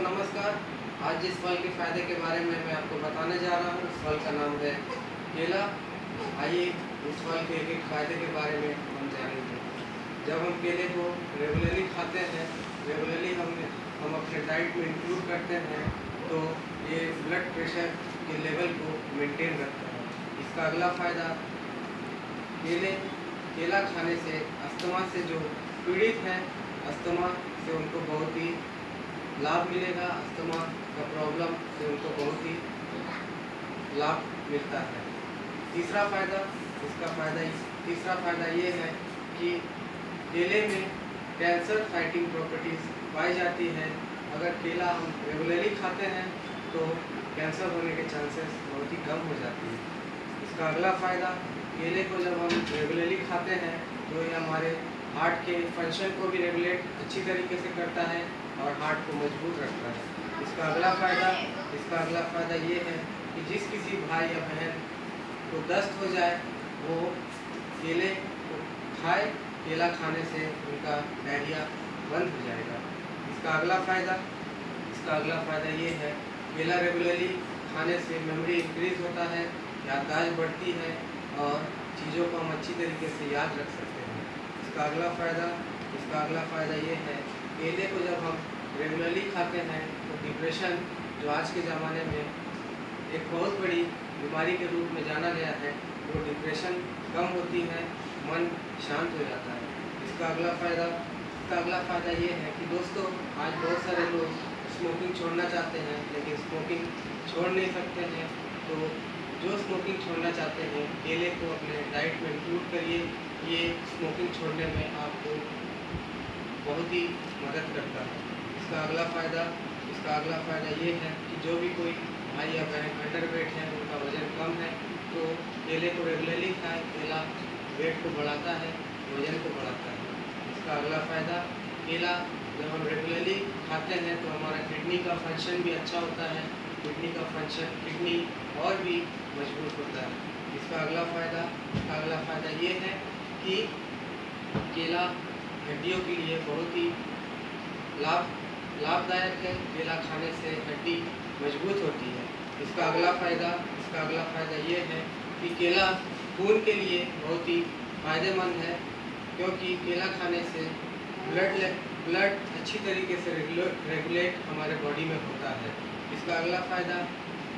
दोस्तों नमस्कार। आज जिस फल के फ़ायदे के बारे में मैं आपको बताने जा रहा हूँ। उस फल का नाम है केला। आइए इस फल के एक एक फ़ायदे के बारे में हम जानेंगे। जब हम केले को रेगुलरली खाते हैं, रेगुलरली हम हम अपने डाइट में इंक्लूड करते हैं तो ये ब्लड प्रेशर के लेवल को मेंटेन रखता है। इसका अगला फ़ायदा, केले, केला खाने से अस्थमा से जो पीड़ित हैं, अस्थमा से उनको बहुत ही लाभ मिलेगा, अस्थमा का प्रॉब्लम से उनको बहुत ही लाभ मिलता है। तीसरा फ़ायदा, इसका फ़ायदा तीसरा फ़ायदा ये है कि केले में कैंसर फाइटिंग प्रॉपर्टीज़ पाई जाती है। अगर केला हम रेगुलरली खाते हैं तो कैंसर होने के चांसेस बहुत ही कम हो जाती है। इसका अगला फ़ायदा, केले को जब हम रेगुलरली खाते हैं तो ये हमारे हार्ट के फ़ंक्शन को भी रेगुलेट अच्छी तरीके से करता है। और हार्ट को मज़बूत रखता है। इसका अगला फ़ायदा, इसका अगला फ़ायदा ये है कि जिस किसी भाई या बहन को दस्त हो जाए, वो केले को खाए, केला खाने से उनका डायरिया बंद हो जाएगा। इसका अगला फ़ायदा, इसका अगला फ़ायदा ये है, केला रेगुलरली खाने से मेमोरी इंक्रीज होता है, याददाश्त बढ़ती है और चीज़ों को हम अच्छी तरीके से याद रख सकते हैं। इसका अगला फ़ायदा, इसका अगला फ़ायदा ये है केले को जब हम रेगुलरली खाते हैं तो डिप्रेशन जो आज के ज़माने में एक बहुत बड़ी बीमारी के रूप में जाना गया है, वो डिप्रेशन कम होती है, मन शांत हो जाता है। इसका अगला फ़ायदा, इसका अगला फ़ायदा ये है कि दोस्तों, आज बहुत सारे लोग स्मोकिंग छोड़ना चाहते हैं, लेकिन स्मोकिंग छोड़ नहीं सकते हैं। तो जो स्मोकिंग छोड़ना चाहते हैं, केले को अपने डाइट में इंक्लूड करिए। ये स्मोकिंग छोड़ने में आपको बहुत ही मदद करता है। इसका अगला फ़ायदा, इसका अगला फ़ायदा ये है कि जो भी कोई भाई या बहन अंडर वेट है, उनका वज़न कम है तो केले को रेगुलरली खाएँ, केला वेट को बढ़ाता है, वज़न को बढ़ाता है। इसका अगला फ़ायदा, केला जब हम रेगुलरली खाते हैं तो हमारा किडनी का फ़ंक्शन भी अच्छा होता है, किडनी का फ़ंक्शन किडनी और भी मज़बूत होता है। इसका अगला फ़ायदा, इसका अगला फ़ायदा ये है कि केला हड्डियों के लिए बहुत ही लाभ, लाभदायक है। केला खाने से हड्डी मज़बूत होती है। इसका अगला फ़ायदा, इसका अगला फ़ायदा ये है कि केला खून के लिए बहुत ही फ़ायदेमंद है, क्योंकि केला खाने से ब्लड ब्लड अच्छी तरीके से रेगुलेट हमारे बॉडी में होता है। इसका अगला फ़ायदा,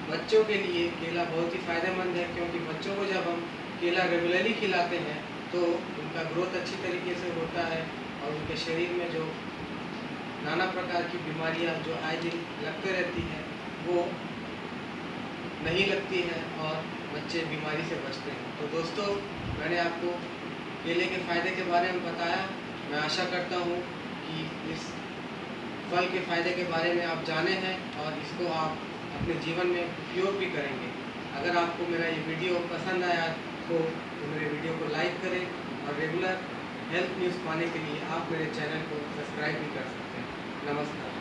बच्चों के लिए केला बहुत ही फ़ायदेमंद है, क्योंकि बच्चों को जब हम केला रेगुलरली खिलाते हैं तो उनका ग्रोथ अच्छी तरीके से होता है। और उनके शरीर में जो नाना प्रकार की बीमारियाँ जो आए दिन लगते रहती हैं, वो नहीं लगती हैं और बच्चे बीमारी से बचते हैं। तो दोस्तों, मैंने आपको केले के फ़ायदे के बारे में बताया। मैं आशा करता हूँ कि इस फल के फ़ायदे के बारे में आप जाने हैं और इसको आप अपने जीवन में उपयोग भी करेंगे। अगर आपको मेरा ये वीडियो पसंद आया तो मेरे वीडियो को लाइक हेल्थ न्यूज़ पाने के लिए आप मेरे चैनल को सब्सक्राइब भी कर सकते हैं। नमस्कार।